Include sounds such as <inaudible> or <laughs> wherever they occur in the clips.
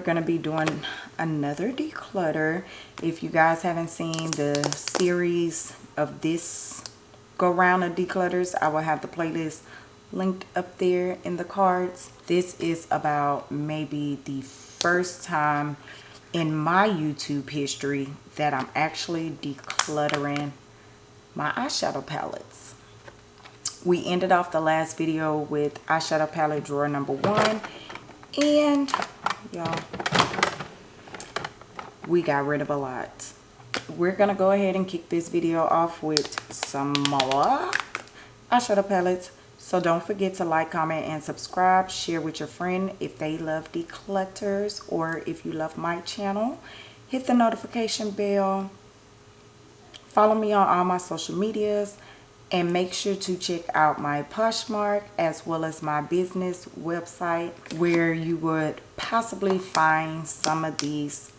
we're going to be doing another declutter. If you guys haven't seen the series of this go round of declutters I will have the playlist linked up there in the cards. This is about maybe the first time in my YouTube history that I'm actually decluttering my eyeshadow palettes. We ended off the last video with eyeshadow palette drawer number one and y'all we got rid of a lot. We're gonna go ahead and kick this video off with some more eyeshadow palettes. So don't forget to like comment and subscribe. Share with your friend if they love declutters or if you love my channel. Hit the notification bell. Follow me on all my social medias and make sure to check out my Poshmark as well as my business website where you would possibly find some of these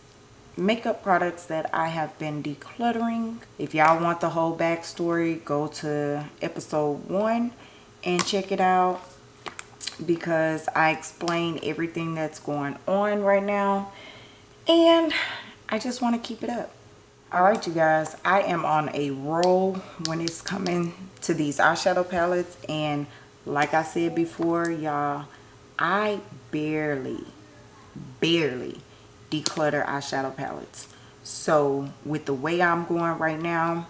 makeup products that I have been decluttering. If y'all want the whole backstory, go to episode one and check it out because I explain everything that's going on right now and I just want to keep it up all right you guys i am on a roll when it's coming to these eyeshadow palettes. And like i said before y'all i barely barely declutter eyeshadow palettes. So with the way i'm going right now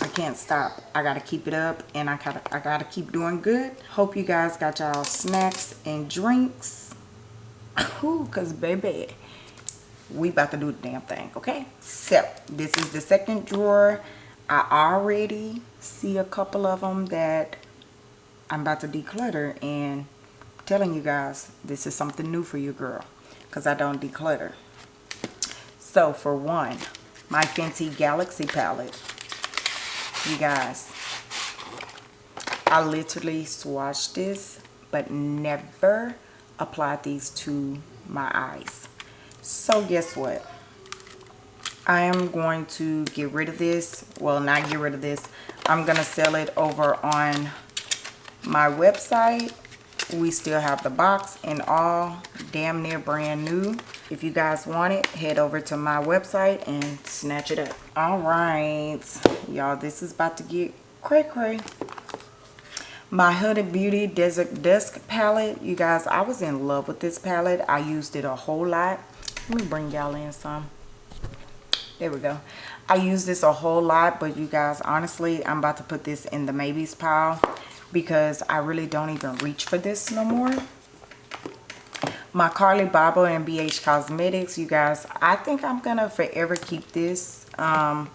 i can't stop. I gotta keep it up and i gotta i gotta keep doing good. Hope you guys got y'all snacks and drinks. <laughs> Ooh, cause baby we about to do the damn thing okay? So this is the second drawer. I already see a couple of them that i'm about to declutter and I'm telling you guys this is something new for you girl because i don't declutter. So for one my fenty galaxy palette. You guys i literally swatched this but never applied these to my eyes so guess what? I am going to get rid of this. Well not get rid of this. I'm gonna sell it over on my website. We still have the box and all damn near brand new. If you guys want it head over to my website and snatch it up. All right. Y'all this is about to get cray cray. My Huda Beauty Desert Dusk palette. You guys, I was in love with this palette. I used it a whole lot let me bring y'all in some. There we go. I use this a whole lot but you guys honestly i'm about to put this in the maybes pile because i really don't even reach for this no more. My Carli Bybel and bh cosmetics you guys i think i'm gonna forever keep this um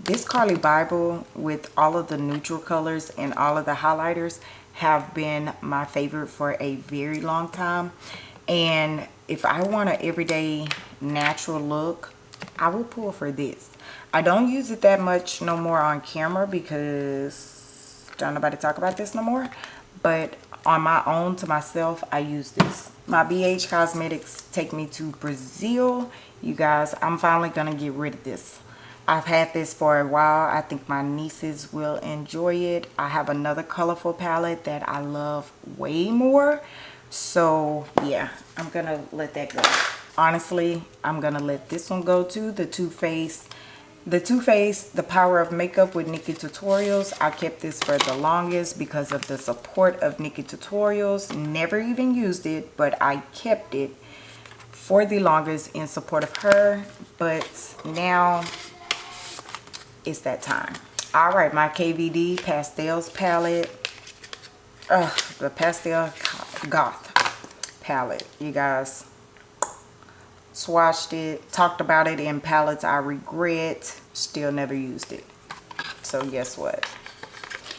this Carli Bybel with all of the neutral colors and all of the highlighters have been my favorite for a very long time. And if I want an everyday natural look, I will pull for this. I don't use it that much no more on camera because don't nobody talk about this no more. But on my own to myself, I use this. My BH Cosmetics take me to Brazil. You guys, I'm finally going to get rid of this. I've had this for a while. I think my nieces will enjoy it. I have another colorful palette that I love way more so yeah i'm gonna let that go. Honestly i'm gonna let this one go too. The Too Faced the Too Faced the power of makeup with nikkie tutorials. I kept this for the longest because of the support of nikkie tutorials. Never even used it but i kept it for the longest in support of her. But now it's that time. All right my kvd pastels palette. Ugh, the pastel goth palette. You guys swatched it talked about it in palettes i regret still never used it. So guess what?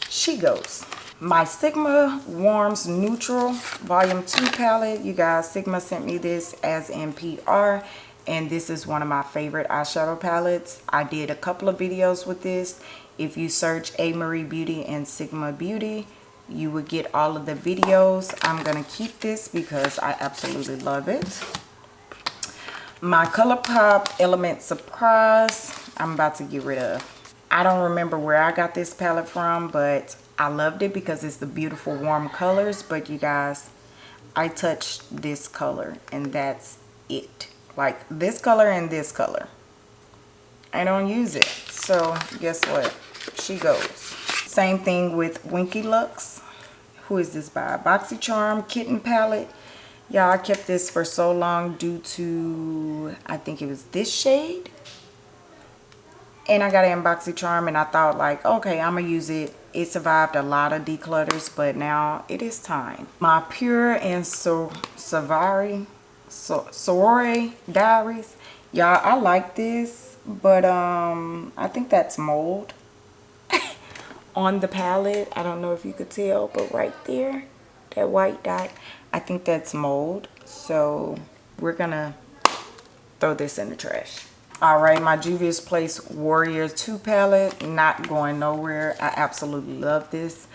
She goes. My sigma warms neutral volume 2 palette. You guys sigma sent me this as NPR, and this is one of my favorite eyeshadow palettes. I did a couple of videos with this. If you search a marie beauty and sigma beauty you would get all of the videos i'm gonna keep this because i absolutely love it my ColourPop element surprise i'm about to get rid of i don't remember where i got this palette from but i loved it because it's the beautiful warm colors but you guys I touched this color and that's it. Like this color and this color. I don't use it. So guess what? She goes. Same thing with Winky Lux. Who is this by? BoxyCharm Kitten Palette. Y'all, I kept this for so long due to, I think it was this shade. And I got it in BoxyCharm and I thought like, okay, I'm going to use it. It survived a lot of declutters, but now it is time. My Pure and so Savari, so Sorore Diaries. Y'all, I like this, but um, I think that's mold on the palette. I don't know if you could tell, but right there, that white dot, I think that's mold. So we're gonna throw this in the trash. All right, my Juvia's Place Warrior 2 palette, not going nowhere. I absolutely love this.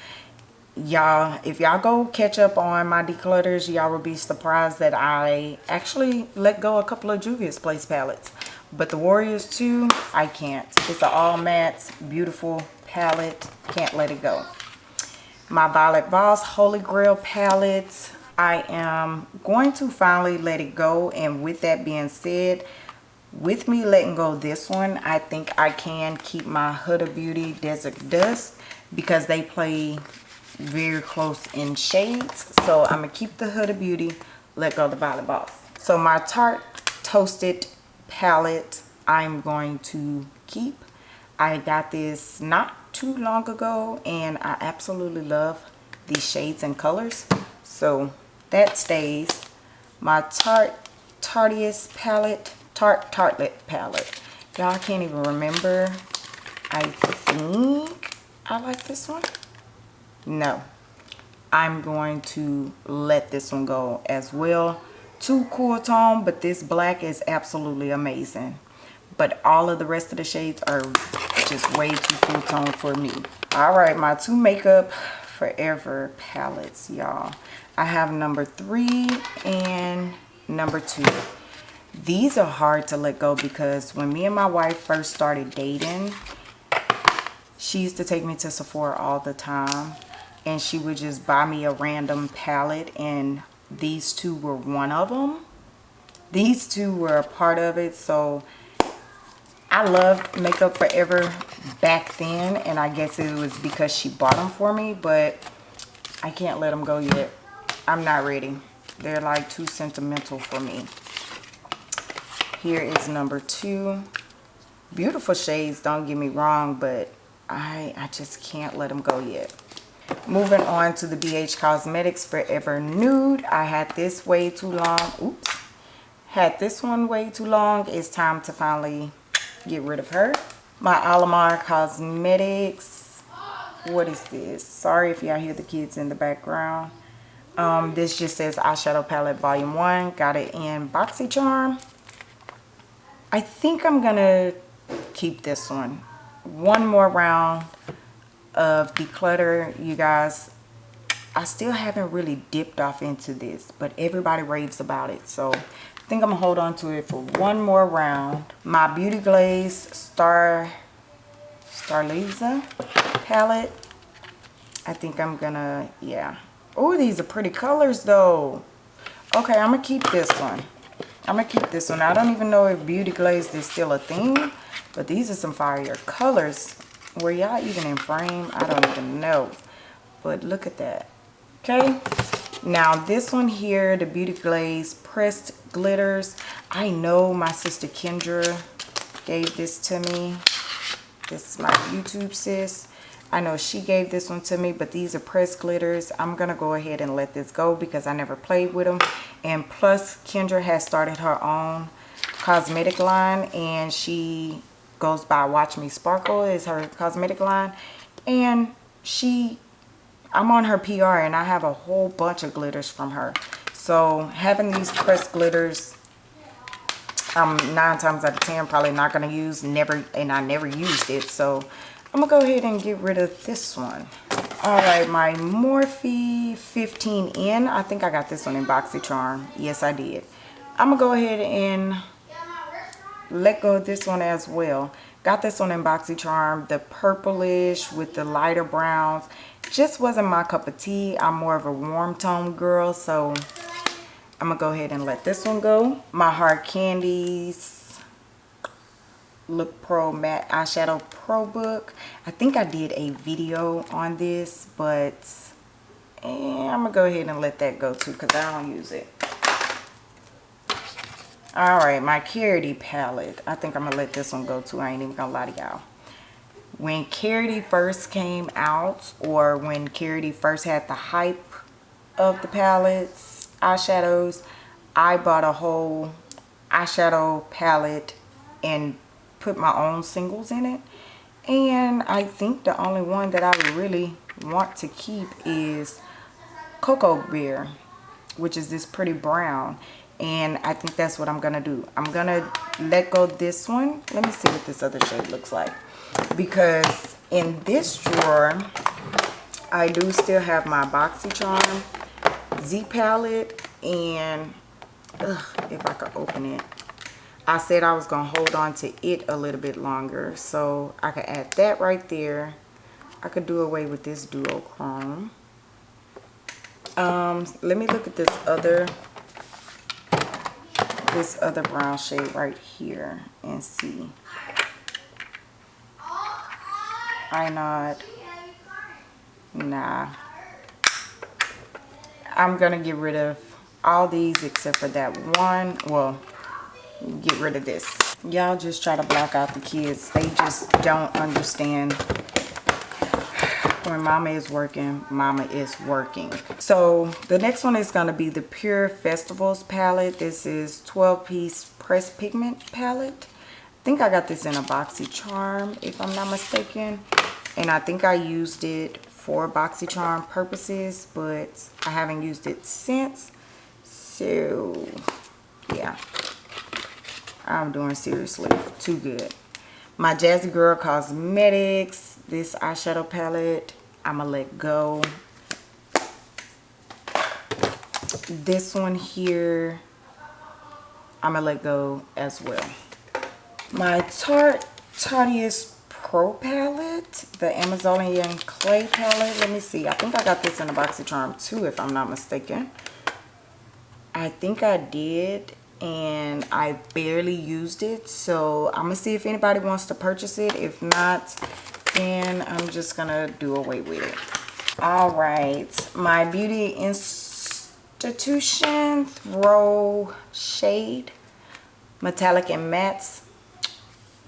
Y'all, if y'all go catch up on my declutters, y'all will be surprised that I actually let go a couple of Juvia's Place palettes. But the Warriors 2, I can't. It's an all matte, beautiful palette. Can't let it go. My Violet Voss Holy Grail palette. I am going to finally let it go. And with that being said, with me letting go this one i think i can keep my huda beauty desert dusk because they play very close in shades so i'm gonna keep the huda beauty let go the Violet Voss so my tarte toasted palette i'm going to keep i got this not too long ago and i absolutely love these shades and colors so that stays my tarte tarteist palette Tarte Tartelette palette. Y'all can't even remember. I think I like this one. No. I'm going to let this one go as well. Too cool tone, but this black is absolutely amazing. But all of the rest of the shades are just way too full tone for me. All right, my two Makeup Forever palettes, y'all. I have number three and number two these are hard to let go because when me and my wife first started dating she used to take me to Sephora all the time and she would just buy me a random palette and these two were one of them these two were a part of it so I loved Makeup Forever back then and I guess it was because she bought them for me but I can't let them go yet. I'm not ready. They're like too sentimental for me. Here is number two. Beautiful shades don't get me wrong but i i just can't let them go yet. Moving on to the bh cosmetics forever nude. I had this way too long. Oops. Had this one way too long. It's time to finally get rid of her my alamar cosmetics what is this sorry if y'all hear the kids in the background um, this just says eyeshadow palette volume one got it in boxycharm I think I'm going to keep this one. One more round of declutter, you guys. I still haven't really dipped off into this, but everybody raves about it. So I think I'm to hold on to it for one more round. My Beauty Glaze Star Starliza palette. I think I'm to, yeah. Oh, these are pretty colors though. Okay, I'm to keep this one. I'm to keep this one. I don't even know if Beauty Glaze is still a thing. But these are some fire colors. Were y'all even in frame? I don't even know. But look at that. Okay. Now this one here, the Beauty Glaze Pressed Glitters. I know my sister Kendra gave this to me. This is my YouTube sis. I know she gave this one to me, but these are pressed glitters. I'm going to go ahead and let this go because I never played with them. And plus, Kendra has started her own cosmetic line and she goes by Watch Me Sparkle is her cosmetic line. And she, I'm on her PR and I have a whole bunch of glitters from her. So having these pressed glitters, I'm nine times out of ten probably not going to use, never, and I never used it. So I'm gonna go ahead and get rid of this one. All right, my Morphe 15N. I think I got this one in BoxyCharm. Yes, I did. I'm gonna go ahead and let go of this one as well. Got this one in BoxyCharm, the purplish with the lighter browns. Just wasn't my cup of tea. I'm more of a warm tone girl, so I'm gonna go ahead and let this one go. My Hard Candies Look Pro Matte Eyeshadow Pro Book. I think I did a video on this, but eh, I'm gonna go ahead and let that go too because I don't use it. All right, my Karity palette. I think I'm gonna let this one go too. I ain't even gonna lie to y'all. When Karity first came out, or when Karity first had the hype of the palettes, eyeshadows, I bought a whole eyeshadow palette and put my own singles in it. And I think the only one that I really want to keep is Cocoa Beer, which is this pretty brown. And I think that's what I'm gonna do. I'm gonna let go this one. Let me see what this other shade looks like because in this drawer I do still have my BoxyCharm Z palette and ugh, if I could open it. I said I was gonna hold on to it a little bit longer so I could add that right there. I could do away with this duochrome. Um let me look at this other this other brown shade right here and see. I not. Nah. I'm going to get rid of all these except for that one. Well, get rid of this. Y'all just try to block out the kids. They just don't understand when mama is working mama is working so the next one is going to be the pure festivals palette this is 12 piece pressed pigment palette i think i got this in a boxy charm if i'm not mistaken and i think i used it for BoxyCharm purposes but i haven't used it since so yeah i'm doing seriously too good my Jazzy Girl Cosmetics, this eyeshadow palette, I'm going to let go. This one here, I'm going to let go as well. My Tarte Tarteist Pro palette, the Amazonian Clay palette. Let me see. I think I got this in a BoxyCharm too, if I'm not mistaken. I think I did and I barely used it so I'm gonna see if anybody wants to purchase it if not then I'm just gonna do away with it all right my beauty institution throw shade metallic and mattes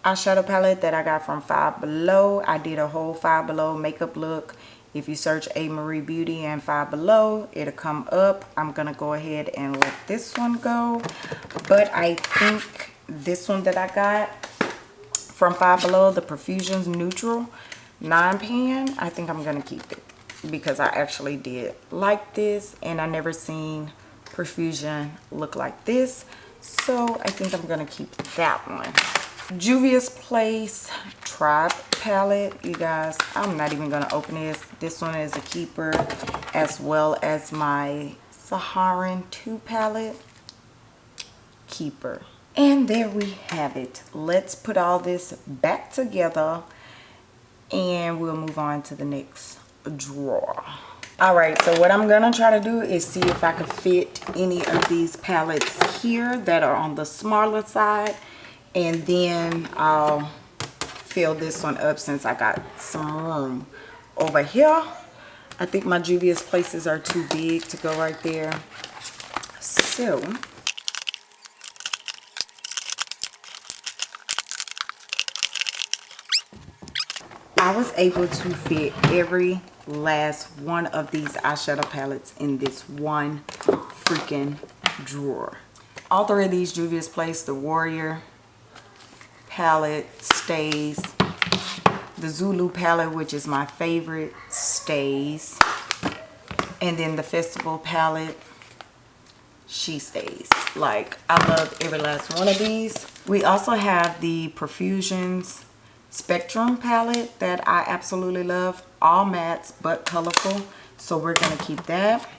eyeshadow palette that I got from Five Below I did a whole Five Below makeup look if you search A. Marie Beauty and Five Below, it'll come up. I'm going to go ahead and let this one go. But I think this one that I got from Five Below, the Profusions Neutral 9 pan, I think I'm going to keep it. Because I actually did like this and I never seen Profusion look like this. So I think I'm going to keep that one. Juvia's Place Tribe palette. You guys, I'm not even going to open this. This one is a keeper as well as my Saharan 2 palette. Keeper. And there we have it. Let's put all this back together and we'll move on to the next drawer. Alright, so what I'm going to try to do is see if I can fit any of these palettes here that are on the smaller side and then I'll fill this one up since I got some. Room over here I think my Juvia's places are too big to go right there. So I was able to fit every last one of these eyeshadow palettes in this one freaking drawer. All three of these Juvia's Place, the Warrior, palette stays. The Zulu palette, which is my favorite, stays. And then the Festival palette, she stays. Like, I love every last one of these. We also have the Profusions Spectrum palette that I absolutely love. All mattes, but colorful. So we're going to keep that.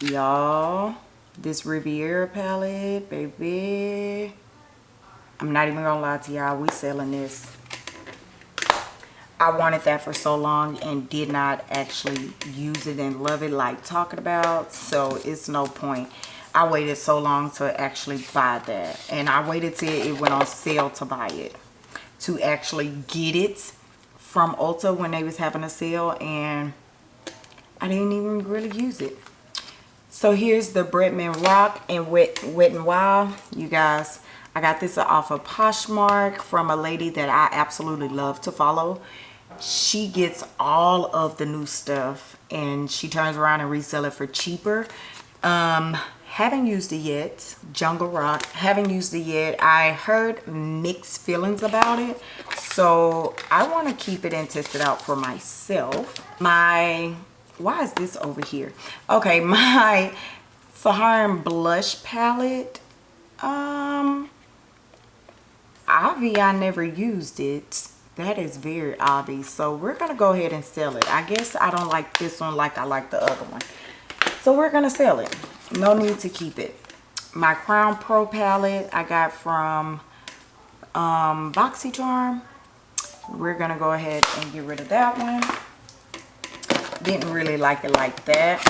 Y'all, this Riviera palette, baby I'm not even gonna lie to y'all, we selling this. I wanted that for so long and did not actually use it and love it like talking about. So it's no point. I waited so long to actually buy that. And I waited till it went on sale to buy it. To actually get it from Ulta when they was having a sale. And I didn't even really use it. So here's the Bretman Rock and Wet, Wet n Wild. You guys, I got this off of Poshmark from a lady that I absolutely love to follow. She gets all of the new stuff and she turns around and resell it for cheaper. Um, haven't used it yet. Jungle Rock, haven't used it yet. I heard mixed feelings about it. So I want to keep it and test it out for myself. My why is this over here okay <laughs> my Saharan blush palette um Avi I never used it. That is very obvious so we're gonna go ahead and sell it. I guess I don't like this one like I like the other one. So we're gonna sell it. No need to keep it. My Crown Pro palette I got from um BoxyCharm. We're gonna go ahead and get rid of that one. Didn't really like it like that.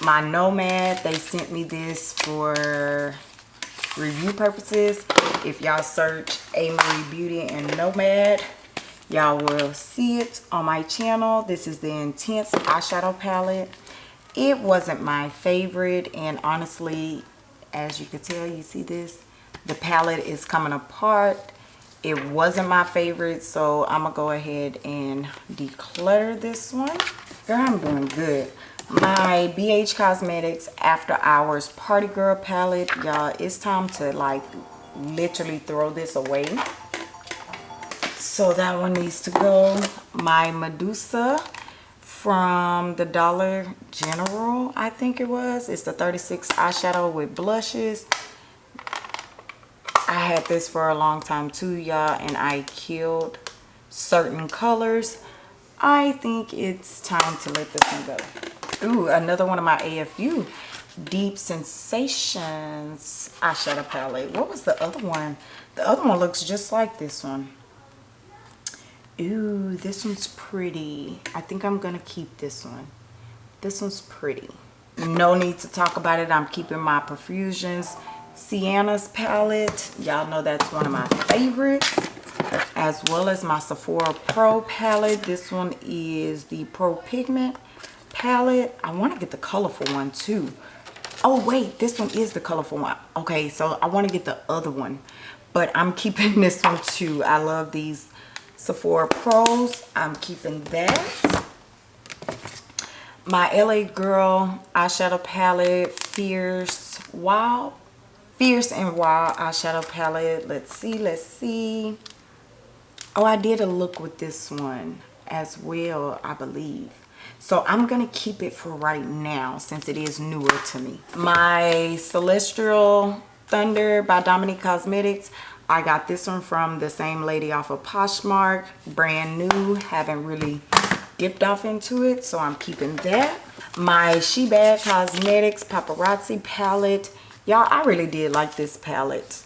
My nomad they sent me this for review purposes. If y'all search a marie beauty and nomad y'all will see it on my channel. This is the intense eyeshadow palette. It wasn't my favorite and honestly as you can tell you see this the palette is coming apart. It wasn't my favorite so i'm gonna go ahead and declutter this one. Girl i'm doing good my bh cosmetics after hours party girl palette. Y'all it's time to like literally throw this away. So that one needs to go. My medusa from the dollar general i think it was. It's the 36 eyeshadow with blushes. I had this for a long time too, y'all, and I killed certain colors. I think it's time to let this one go. Ooh, another one of my AFU Deep Sensations eyeshadow palette. What was the other one? The other one looks just like this one. Ooh, this one's pretty. I think I'm going to keep this one. This one's pretty. No need to talk about it. I'm keeping my Profusions Sienna's palette. Y'all know that's one of my favorites. As well as my Sephora Pro palette. This one is the Pro Pigment palette. I want to get the colorful one too. Oh wait, this one is the colorful one. Okay, so I want to get the other one. But I'm keeping <laughs> this one too. I love these Sephora Pros. I'm keeping that. My LA Girl eyeshadow palette, Fierce Wild Fierce and Wild eyeshadow palette. Let's see, let's see. Oh, I did a look with this one as well, I believe. So I'm going to keep it for right now since it is newer to me. My Celestial Thunder by Dominique Cosmetics. I got this one from the same lady off of Poshmark. Brand new. Haven't really dipped off into it. So I'm keeping that. My She Bad Cosmetics Paparazzi palette Y'all, I really did like this palette.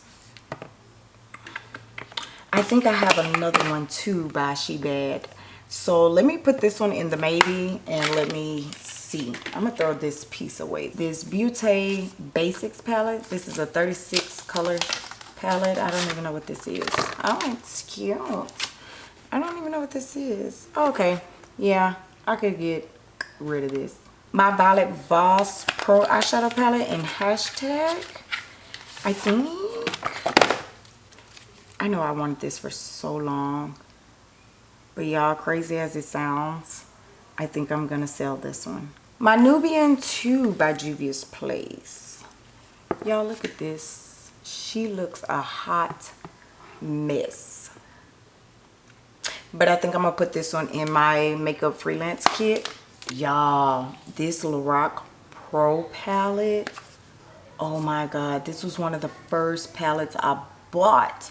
I think I have another one too by She Bad. So let me put this one in the maybe and let me see. I'm to throw this piece away. This Beauty Basics palette. This is a 36 color palette. I don't even know what this is. Oh, it's cute. I don't even know what this is. okay. Yeah, I could get rid of this my Violet Voss Pro Eyeshadow Palette in hashtag. I think. I know I wanted this for so long. But y'all, crazy as it sounds, I think I'm going to sell this one. My Nubian 2 by Juvia's Place. Y'all, look at this. She looks a hot mess. But I think I'm going to put this one in my makeup freelance kit y'all this Lorac Pro palette oh my god this was one of the first palettes I bought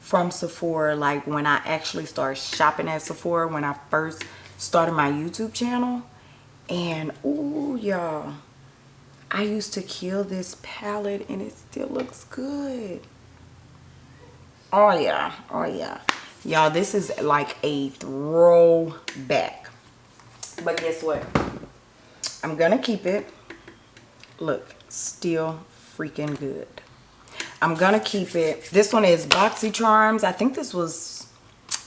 from Sephora like when I actually started shopping at Sephora when I first started my YouTube channel and oh y'all I used to kill this palette and it still looks good oh yeah oh yeah y'all this is like a throwback but guess what? I'm to keep it. Look, still freaking good. I'm gonna keep it. This one is Boxy Charms. I think this was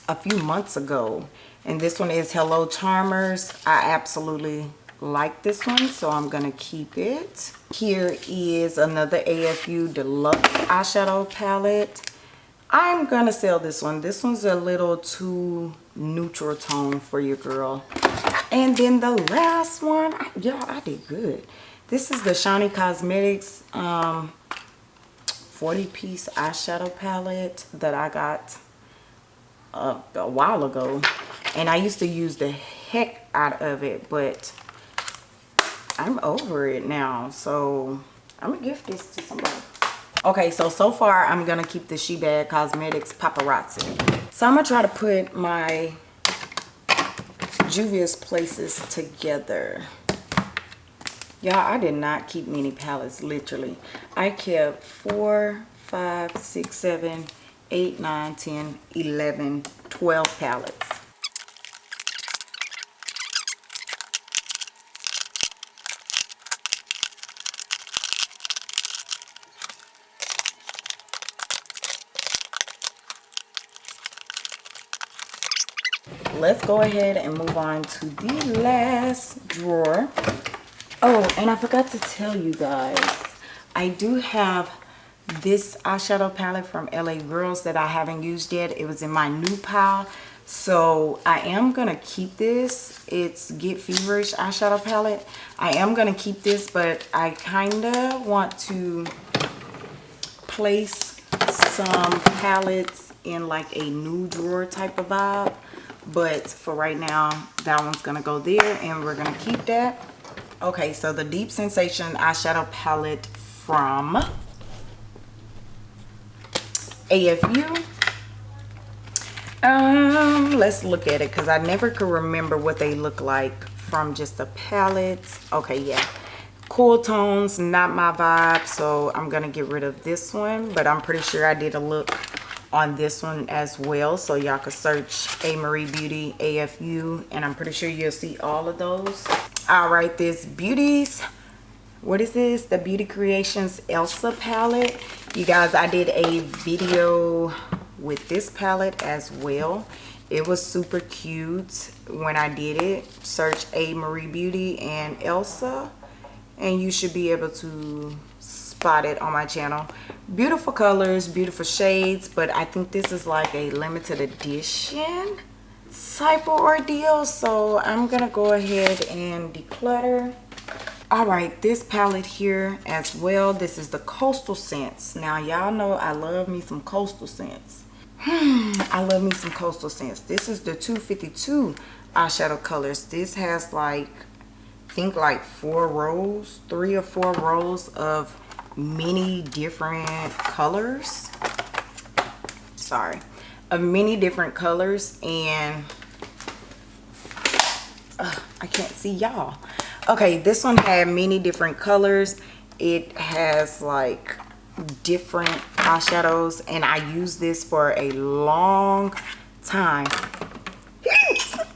a few months ago. And this one is Hello Charmers. I absolutely like this one, so I'm gonna keep it. Here is another AFU Deluxe eyeshadow palette. I'm gonna sell this one. This one's a little too neutral tone for your girl. And then the last one, y'all, I did good. This is the Shany Cosmetics um, 40 piece eyeshadow palette that I got uh, a while ago. And I used to use the heck out of it, but I'm over it now. So I'm gonna gift this to somebody. Okay, so, so far I'm gonna keep the She Bad Cosmetics Paparazzi. So I'm gonna try to put my Juvia's Places together. Y'all, I did not keep many palettes, literally. I kept four, five, six, seven, eight, nine, 10, 11, 12 palettes. let's go ahead and move on to the last drawer Oh, and I forgot to tell you guys, I do have this eyeshadow palette from LA Girls that I haven't used yet. It was in my new pile. So I am going to keep this. It's Get Feverish eyeshadow palette. I am going to keep this, but I kind of want to place some palettes in like a new drawer type of vibe. But for right now, that one's going to go there and we're going to keep that okay so the deep sensation eyeshadow palette from afu um let's look at it because i never could remember what they look like from just the palettes. Okay yeah. Cool tones not my vibe so i'm gonna get rid of this one but i'm pretty sure i did a look on this one as well so y'all could search a marie beauty afu and i'm pretty sure you'll see all of those all right this beauties what is this? The beauty creations elsa palette. You guys i did a video with this palette as well. It was super cute when i did it. Search a marie beauty and elsa and you should be able to spot it on my channel. Beautiful colors beautiful shades but i think this is like a limited edition type of ordeal so i'm gonna go ahead and declutter. All right this palette here as well this is the coastal scents now y'all know i love me some coastal scents hmm, i love me some coastal scents this is the 252 eyeshadow colors. This has like I think like four rows three or four rows of many different colors. Sorry of many different colors and uh, I can't see y'all. Okay this one had many different colors. It has like different eyeshadows and I used this for a long time.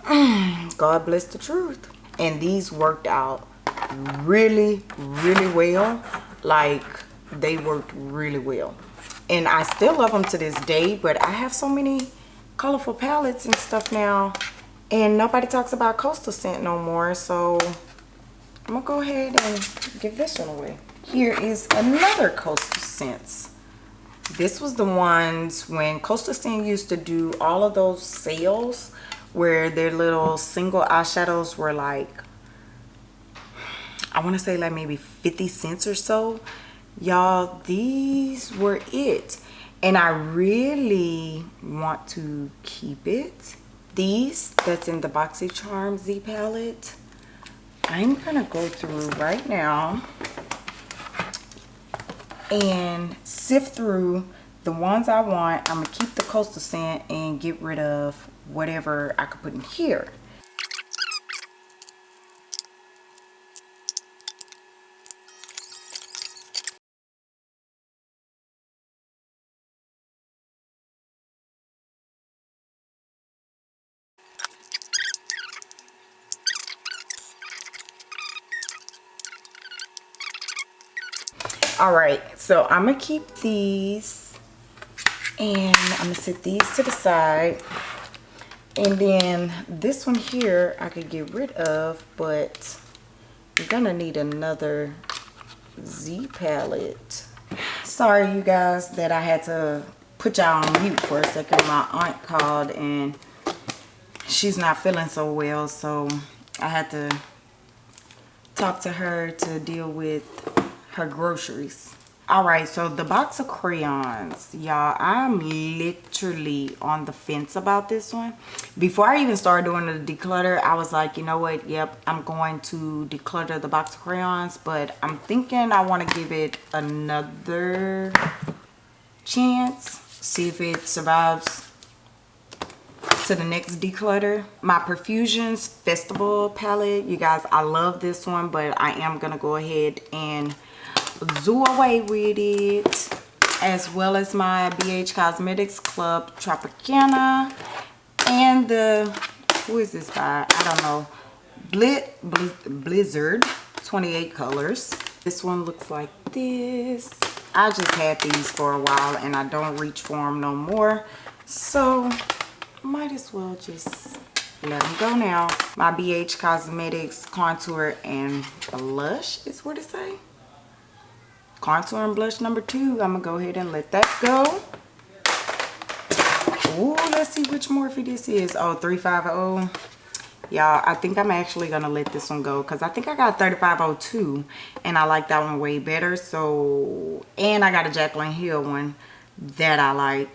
<clears throat> God bless the truth. And these worked out really really well. Like they worked really well and I still love them to this day but I have so many colorful palettes and stuff now. And nobody talks about coastal scent no more so I'm gonna go ahead and give this one away. Here is another coastal scents. This was the ones when coastal scent used to do all of those sales where their little single eyeshadows were like I want to say like maybe 50 cents or so y'all these were it. And I really want to keep it. These that's in the Boxy Charm Z palette I'm gonna go through right now and sift through the ones I want. I'm gonna keep the coastal scent and get rid of whatever I could put in here all right so i'm gonna keep these and i'm gonna set these to the side. And then this one here i could get rid of but i'm gonna need another z palette. Sorry you guys that i had to put y'all on mute for a second. My aunt called and she's not feeling so well so i had to talk to her to deal with her groceries. All right so the box of crayons y'all i'm literally on the fence about this one. Before i even started doing the declutter i was like you know what? Yep i'm going to declutter the box of crayons but i'm thinking i want to give it another chance see if it survives to the next declutter. My Profusions festival palette you guys i love this one but i am gonna go ahead and do away with it as well as my bh cosmetics club tropicana and the who is this by i don't know. Blizzard 28 colors. This one looks like this. I just had these for a while and i don't reach for them no more. So might as well just let them go now. My bh cosmetics contour and blush is what it say contour and blush number two. I'm gonna go ahead and let that go. Ooh, let's see which morphe this is. Oh 350 y'all i think i'm actually gonna let this one go because i think i got 3502 and i like that one way better. So and i got a Jaclyn Hill one that i like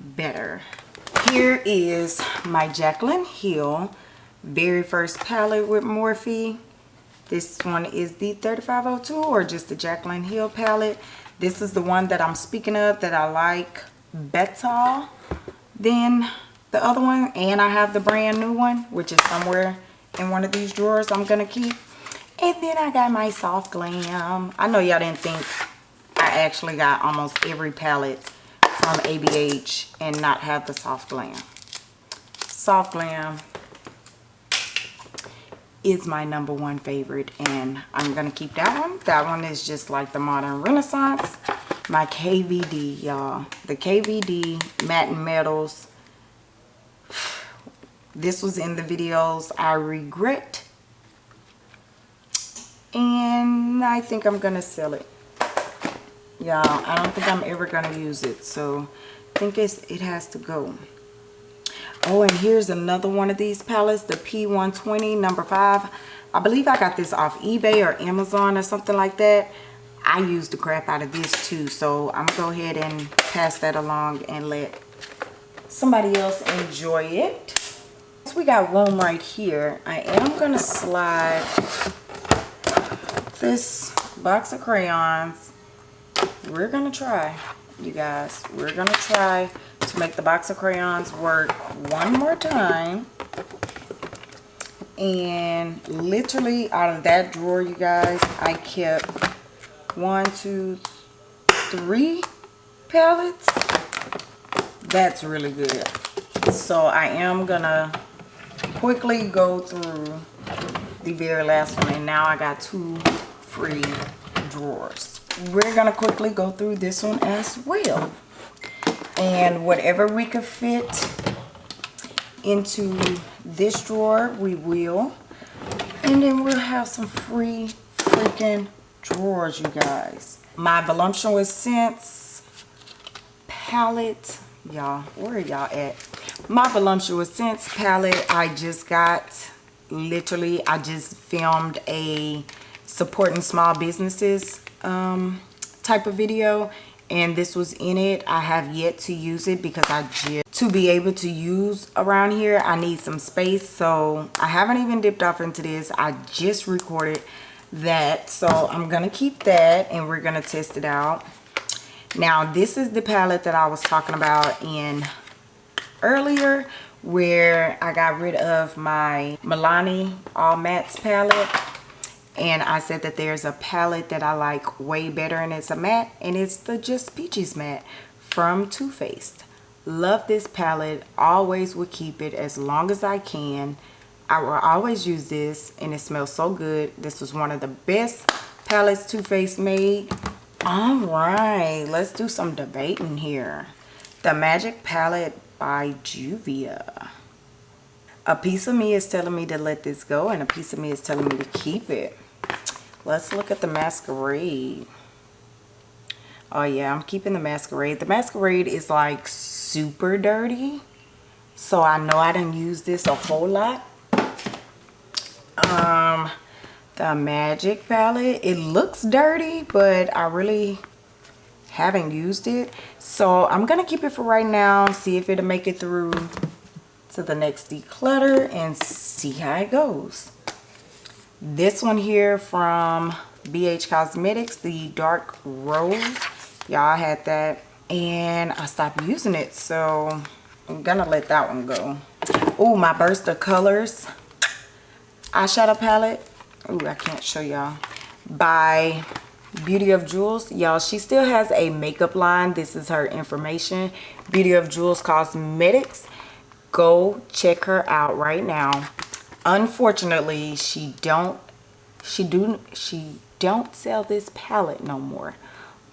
better. Here is my Jaclyn Hill very first palette with Morphe. This one is the 3502 or just the Jaclyn Hill palette. This is the one that I'm speaking of that I like better than the other one. And I have the brand new one, which is somewhere in one of these drawers I'm going to keep. And then I got my Soft Glam. I know y'all didn't think I actually got almost every palette from ABH and not have the soft glam. Soft glam is my number one favorite and I'm going to keep that one. That one is just like the Modern Renaissance. My KVD, y'all. The KVD Matte Metals. This was in the videos I regret. And I think I'm going to sell it y'all i don't think i'm ever going to use it so i think it's it has to go oh and here's another one of these palettes the p120 number five. I believe i got this off ebay or amazon or something like that. I use the crap out of this too so i'm gonna go ahead and pass that along and let somebody else enjoy it. So we got room right here i am gonna slide this box of crayons. We're gonna try you guys. We're gonna try to make the box of crayons work one more time. And literally out of that drawer you guys i kept one two three palettes that's really good. So i am gonna quickly go through the very last one and now i got two free drawers. We're to quickly go through this one as well. And whatever we could fit into this drawer, we will. And then we'll have some free freaking drawers, you guys. My Voluptuous Scents palette. Y'all, where are y'all at? My Voluptuous Scents palette I just got. Literally, I just filmed a supporting small businesses um, type of video and this was in it. I have yet to use it because i just to be able to use around here i need some space. So i haven't even dipped off into this. I just recorded that. So i'm gonna keep that and we're gonna test it out. Now this is the palette that i was talking about in earlier where i got rid of my milani all mattes palette and I said that there's a palette that I like way better and it's a matte and it's the Just Peaches matte from Too Faced. Love this palette, always will keep it as long as I can. I will always use this and it smells so good. This was one of the best palettes Too Faced made All right, let's do some debating here. The Magic Palette by Juvia. A piece of me is telling me to let this go and a piece of me is telling me to keep it. Let's look at the Masquerade. Oh yeah, I'm keeping the Masquerade. The Masquerade is like super dirty. So I know I didn't use this a whole lot. Um, the Magic palette. It looks dirty, but I really haven't used it. So I'm going to keep it for right now. See if it'll make it through to the next declutter and see how it goes. This one here from BH Cosmetics, the Dark Rose. Y'all had that and I stopped using it. So I'm to let that one go. Oh, my Burst of Colors eyeshadow palette oh i can't show y'all by beauty of jewels y'all she still has a makeup line this is her information beauty of jewels cosmetics go check her out right now unfortunately she don't she do she don't sell this palette no more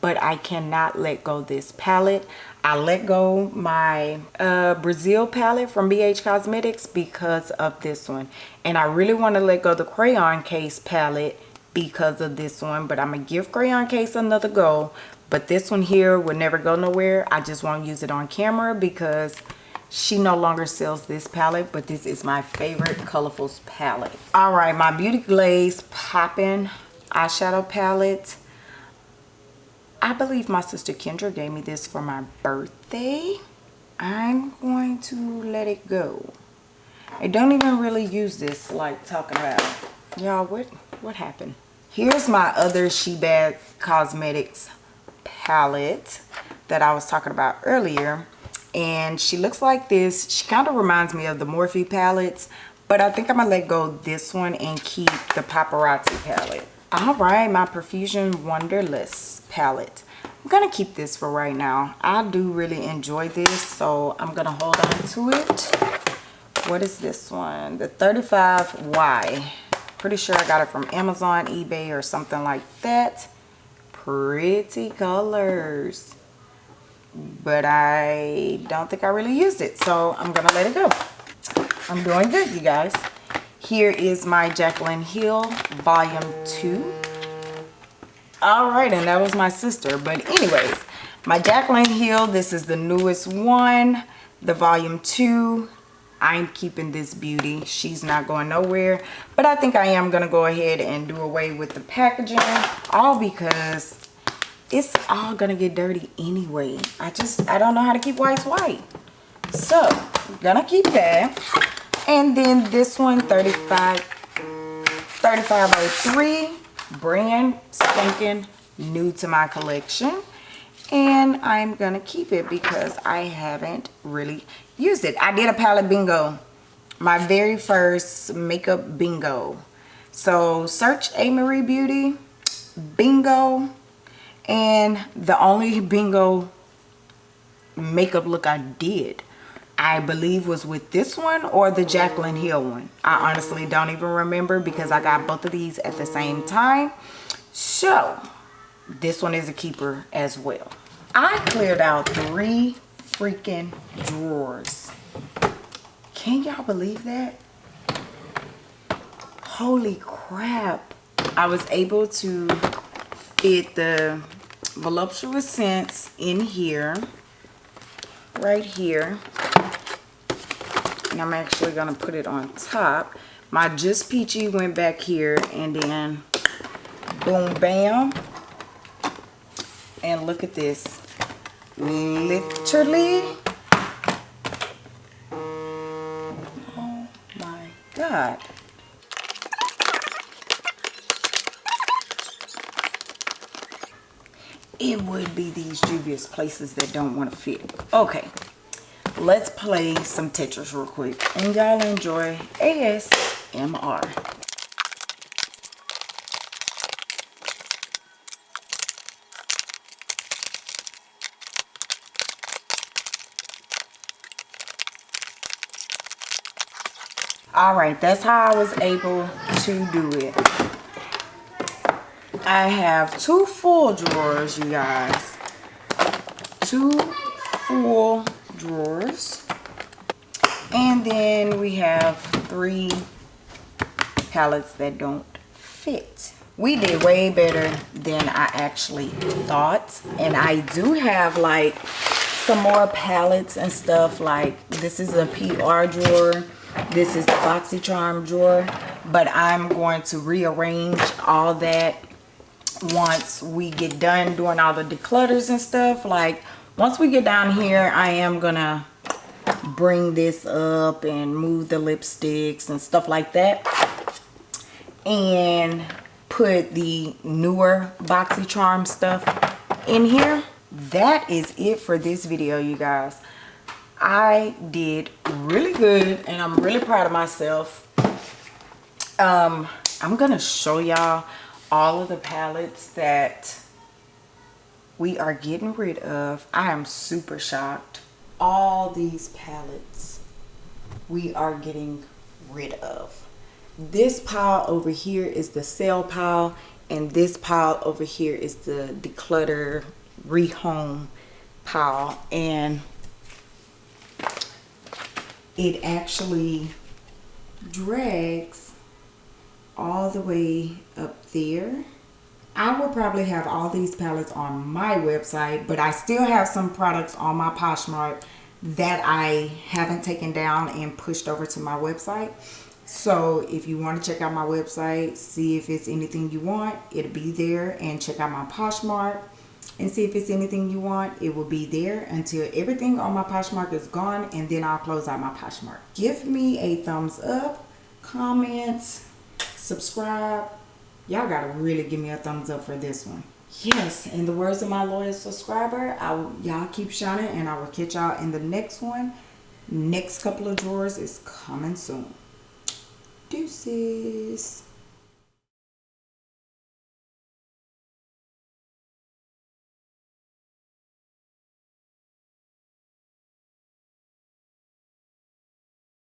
but I cannot let go this palette. I let go my uh, Brazil palette from BH Cosmetics because of this one. And I really want to let go the crayon case palette because of this one. But I'm going to give crayon case another go. But this one here will never go nowhere. I just won't use it on camera because she no longer sells this palette. But this is my favorite Colorfuls palette. Alright, my Beauty Glaze Poppin' eyeshadow palette I believe my sister Kendra gave me this for my birthday. I'm going to let it go. I don't even really use this like talking about. Y'all, what, what happened? Here's my other Shebag Cosmetics palette that I was talking about earlier. And she looks like this. She kind of reminds me of the Morphe palettes. But I think I'm to let go this one and keep the Paparazzi palette. All right, my Profusion Wanderlust palette. I'm to keep this for right now. I do really enjoy this, so I'm to hold on to it. What is this one? The 35Y. Pretty sure I got it from Amazon, eBay, or something like that. Pretty colors. But I don't think I really used it, so I'm going to let it go. I'm doing good, you guys. Here is my Jaclyn Hill Volume 2 all right and that was my sister but anyways my Jaclyn Hill this is the newest one the volume two I'm keeping this beauty she's not going nowhere but I think I am gonna go ahead and do away with the packaging all because it's all gonna get dirty anyway. I just I don't know how to keep whites white. So I'm gonna keep that. And then this one 35 3503 brand spanking new to my collection. And I'm gonna keep it because I haven't really used it. I did a palette bingo my very first makeup bingo. So search A Marie Beauty bingo and the only bingo makeup look I did I believe was with this one or the Jaclyn Hill one. I honestly don't even remember because I got both of these at the same time. So, this one is a keeper as well. I cleared out three freaking drawers. Can y'all believe that? Holy crap. I was able to fit the voluptuous scents in here right here and I'm actually going to put it on top. My Just Peachy went back here and then boom, bam. And look at this. Literally. Oh my God. It would be these dubious places that don't want to fit. Okay let's play some Tetris real quick and y'all enjoy ASMR. all right that's how i was able to do it I have two full drawers, you guys. Two full drawers. And then we have three palettes that don't fit. We did way better than I actually thought. And I do have like some more palettes and stuff like this is a PR drawer. This is the BoxyCharm drawer. But I'm going to rearrange all that once we get done doing all the declutters and stuff. Like once we get down here, I am gonna bring this up and move the lipsticks and stuff like that and put the newer BoxyCharm stuff in here. That is it for this video, you guys. I did really good and I'm really proud of myself. Um, I'm to show y'all all of the palettes that we are getting rid of. I am super shocked. All these palettes we are getting rid of this pile over here is the sale pile and this pile over here is the declutter rehome pile and it actually drags all the way up there I will probably have all these palettes on my website but I still have some products on my Poshmark that I haven't taken down and pushed over to my website so if you want to check out my website, see if it's anything you want, it'll be there. And check out my Poshmark and see if it's anything you want. It will be there until everything on my Poshmark is gone and then I'll close out my Poshmark. Give me a thumbs up, comments, subscribe. Y'all gotta really give me a thumbs up for this one. Yes, in the words of my loyal subscriber, I y'all keep shining and I will catch y'all in the next one. Next couple of drawers is coming soon. Deuces.